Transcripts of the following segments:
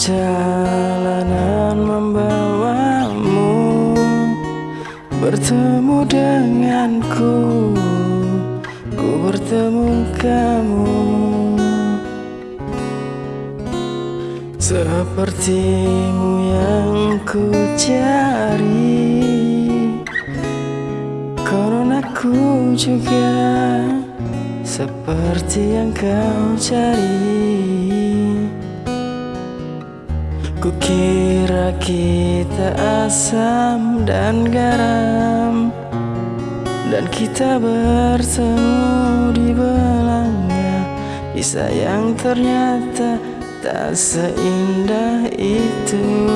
Perjalanan membawamu Bertemu denganku Ku bertemu kamu. Sepertimu yang ku cari Konon aku juga Seperti yang kau cari Kukira kita asam dan garam Dan kita bertemu di belanga Kisah yang ternyata tak seindah itu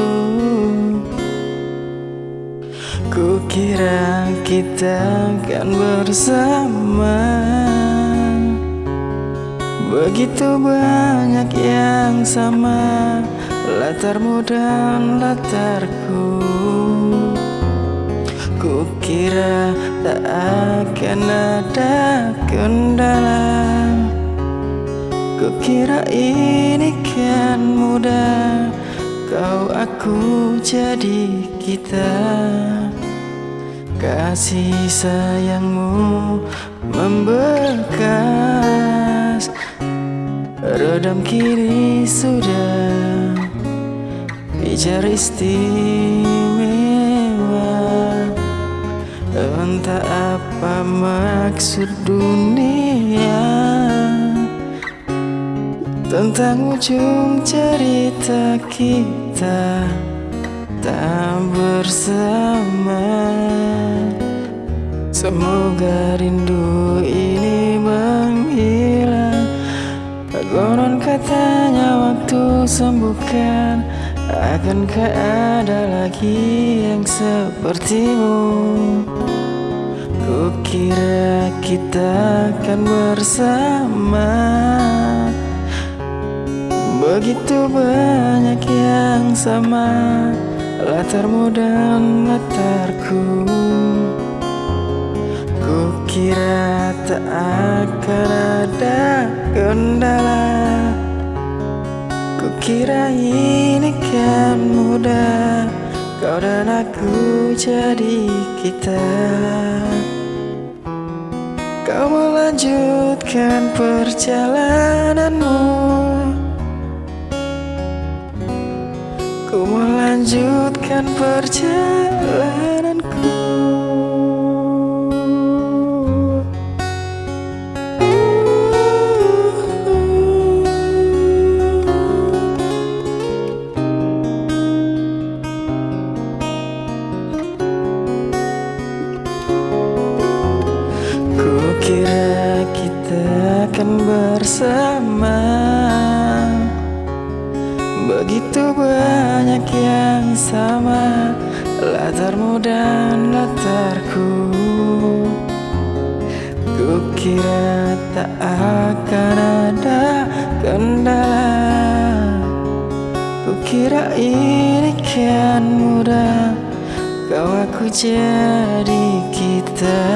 Kukira kita akan bersama Begitu banyak yang sama Latarmu dan latarku. Kukira tak akan ada kendala. Kukira ini kan mudah. Kau aku jadi kita. Kasih sayangmu membekas. Redam kiri sudah Pijar istimewa. Entah apa maksud dunia. Tentang ujung cerita kita Tak bersama. Semoga rindu ini menghilang. Konon katanya waktu sembuhkan Akankah ada lagi yang sepertimu. Kukira kita akan bersama. Begitu banyak yang sama Latarmu dan latarku. Kukira tak akan ada kendala Kukira ini kan mudah. Kau dan aku jadi kita. Kau melanjutkan perjalananmu. Ku melanjutkan perjalananku akan bersama. Begitu banyak yang sama Latarmu dan latarku. Kukira tak akan ada kendala. Kukira ini kan mudah Kau aku jadi kita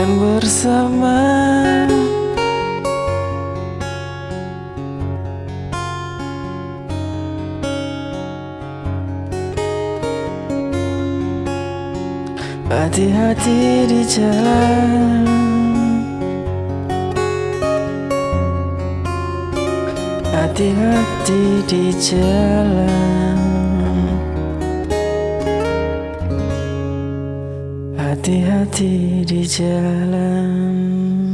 akan bersama. Hati-hati di jalan. Hati-hati di jalan Hati-hati di jalan